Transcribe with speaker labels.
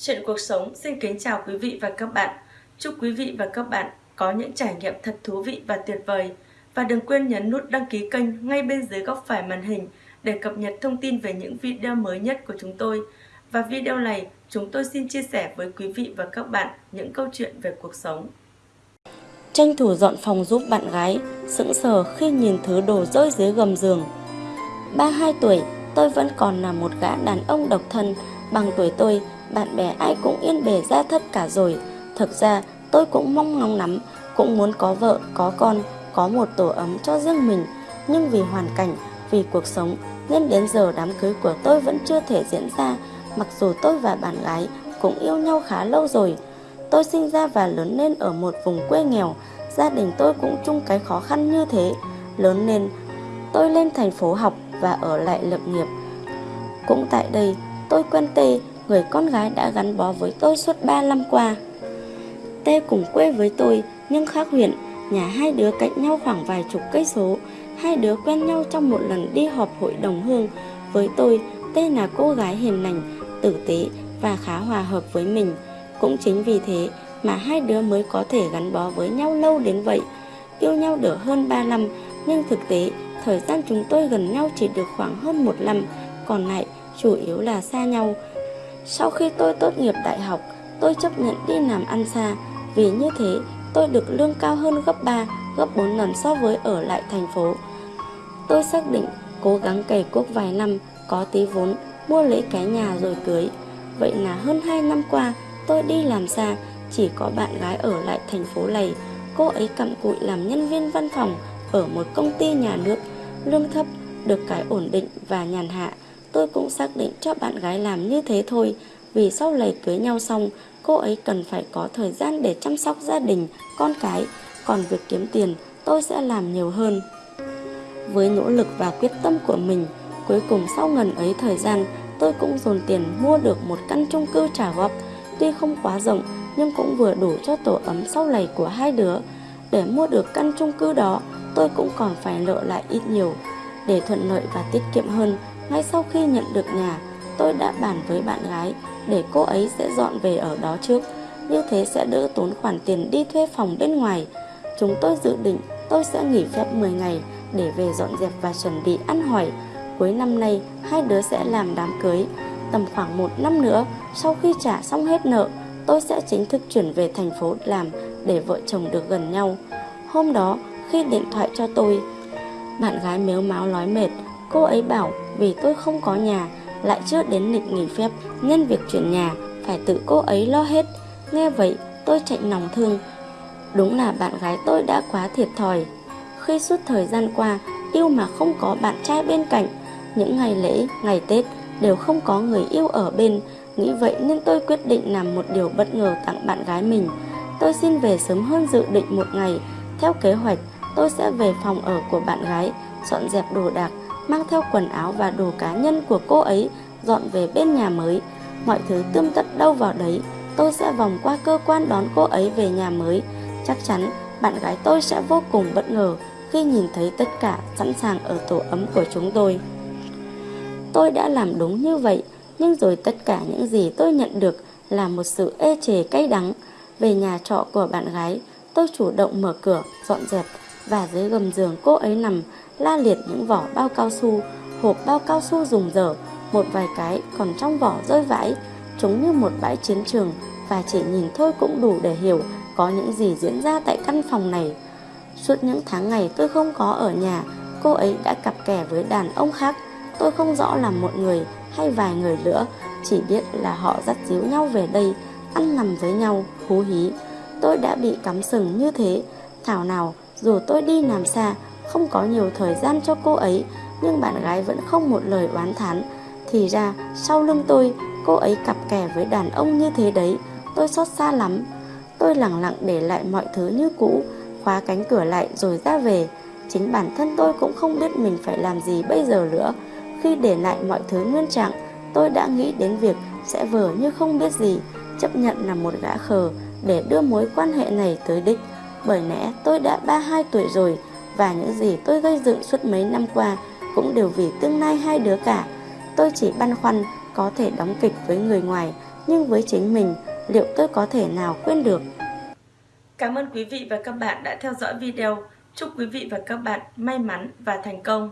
Speaker 1: Chuyện cuộc sống xin kính chào quý vị và các bạn. Chúc quý vị và các bạn có những trải nghiệm thật thú vị và tuyệt vời. Và đừng quên nhấn nút đăng ký kênh ngay bên dưới góc phải màn hình để cập nhật thông tin về những video mới nhất của chúng tôi. Và video này, chúng tôi xin chia sẻ với quý vị và các bạn những câu chuyện về cuộc sống.
Speaker 2: Tranh thủ dọn phòng giúp bạn gái, sững sờ khi nhìn thứ đồ rơi dưới gầm giường. 32 tuổi, tôi vẫn còn là một gã đàn ông độc thân, bằng tuổi tôi, bạn bè ai cũng yên bề ra thất cả rồi. Thực ra, tôi cũng mong ngóng lắm, cũng muốn có vợ, có con, có một tổ ấm cho riêng mình. Nhưng vì hoàn cảnh, vì cuộc sống, nên đến giờ đám cưới của tôi vẫn chưa thể diễn ra, mặc dù tôi và bạn gái cũng yêu nhau khá lâu rồi. Tôi sinh ra và lớn lên ở một vùng quê nghèo, gia đình tôi cũng chung cái khó khăn như thế. Lớn lên, tôi lên thành phố học và ở lại lập nghiệp. Cũng tại đây, tôi quen Tê, người con gái đã gắn bó với tôi suốt 3 năm qua. Tê cùng quê với tôi nhưng khác huyện, nhà hai đứa cạnh nhau khoảng vài chục cây số. Hai đứa quen nhau trong một lần đi họp hội đồng hương. Với tôi, Tê là cô gái hiền lành, tử tế và khá hòa hợp với mình. Cũng chính vì thế mà hai đứa mới có thể gắn bó với nhau lâu đến vậy. Yêu nhau được hơn 3 năm, nhưng thực tế thời gian chúng tôi gần nhau chỉ được khoảng hơn một năm, còn lại chủ yếu là xa nhau. Sau khi tôi tốt nghiệp đại học, tôi chấp nhận đi làm ăn xa, vì như thế tôi được lương cao hơn gấp 3, gấp 4 lần so với ở lại thành phố. Tôi xác định cố gắng cày cuốc vài năm, có tí vốn, mua lấy cái nhà rồi cưới. Vậy là hơn 2 năm qua, tôi đi làm xa, chỉ có bạn gái ở lại thành phố này. Cô ấy cặm cụi làm nhân viên văn phòng ở một công ty nhà nước, lương thấp, được cái ổn định và nhàn hạ. Tôi cũng xác định cho bạn gái làm như thế thôi, vì sau này cưới nhau xong, cô ấy cần phải có thời gian để chăm sóc gia đình, con cái, còn việc kiếm tiền tôi sẽ làm nhiều hơn. Với nỗ lực và quyết tâm của mình, cuối cùng sau ngần ấy thời gian, tôi cũng dồn tiền mua được một căn chung cư trả góp, tuy không quá rộng nhưng cũng vừa đủ cho tổ ấm sau này của hai đứa. Để mua được căn chung cư đó, tôi cũng còn phải nợ lại ít nhiều. Để thuận lợi và tiết kiệm hơn, ngay sau khi nhận được nhà, tôi đã bàn với bạn gái để cô ấy sẽ dọn về ở đó trước. Như thế sẽ đỡ tốn khoản tiền đi thuê phòng bên ngoài. Chúng tôi dự định tôi sẽ nghỉ phép 10 ngày để về dọn dẹp và chuẩn bị ăn hỏi. Cuối năm nay, hai đứa sẽ làm đám cưới. Tầm khoảng một năm nữa, sau khi trả xong hết nợ, tôi sẽ chính thức chuyển về thành phố làm để vợ chồng được gần nhau. Hôm đó, khi điện thoại cho tôi, bạn gái mếu máu nói mệt, cô ấy bảo vì tôi không có nhà, lại chưa đến lịch nghỉ phép nên việc chuyển nhà phải tự cô ấy lo hết. Nghe vậy, tôi chạy lòng thương. Đúng là bạn gái tôi đã quá thiệt thòi. Khi suốt thời gian qua, yêu mà không có bạn trai bên cạnh, những ngày lễ, ngày Tết đều không có người yêu ở bên, Nghĩ vậy nên tôi quyết định làm một điều bất ngờ tặng bạn gái mình. Tôi xin về sớm hơn dự định một ngày. Theo kế hoạch, tôi sẽ về phòng ở của bạn gái, dọn dẹp đồ đạc, mang theo quần áo và đồ cá nhân của cô ấy, dọn về bên nhà mới. Mọi thứ tươm tất đâu vào đấy, tôi sẽ vòng qua cơ quan đón cô ấy về nhà mới. Chắc chắn bạn gái tôi sẽ vô cùng bất ngờ khi nhìn thấy tất cả sẵn sàng ở tổ ấm của chúng tôi. Tôi đã làm đúng như vậy nhưng rồi tất cả những gì tôi nhận được là một sự ê chề cay đắng. Về nhà trọ của bạn gái, tôi chủ động mở cửa, dọn dẹp và dưới gầm giường cô ấy nằm la liệt những vỏ bao cao su, hộp bao cao su dùng dở, một vài cái còn trong vỏ rơi vãi, chúng như một bãi chiến trường và chỉ nhìn thôi cũng đủ để hiểu có những gì diễn ra tại căn phòng này. Suốt những tháng ngày tôi không có ở nhà, cô ấy đã cặp kè với đàn ông khác. Tôi không rõ là một người hay vài người nữa Chỉ biết là họ dắt díu nhau về đây Ăn nằm với nhau, hú hí Tôi đã bị cắm sừng như thế Thảo nào dù tôi đi làm xa Không có nhiều thời gian cho cô ấy Nhưng bạn gái vẫn không một lời oán thán. Thì ra sau lưng tôi Cô ấy cặp kè với đàn ông như thế đấy. Tôi xót xa lắm. Tôi lặng lặng để lại mọi thứ như cũ Khóa cánh cửa lại rồi ra về. Chính bản thân tôi cũng không biết mình phải làm gì bây giờ nữa. Khi để lại mọi thứ nguyên trạng, tôi đã nghĩ đến việc sẽ vờ như không biết gì, chấp nhận là một gã khờ để đưa mối quan hệ này tới đích. Bởi lẽ tôi đã 32 tuổi rồi và những gì tôi gây dựng suốt mấy năm qua cũng đều vì tương lai hai đứa cả. Tôi chỉ băn khoăn có thể đóng kịch với người ngoài nhưng với chính mình, liệu tôi có thể nào quên được?
Speaker 1: Cảm ơn quý vị và các bạn đã theo dõi video. Chúc quý vị và các bạn may mắn và thành công.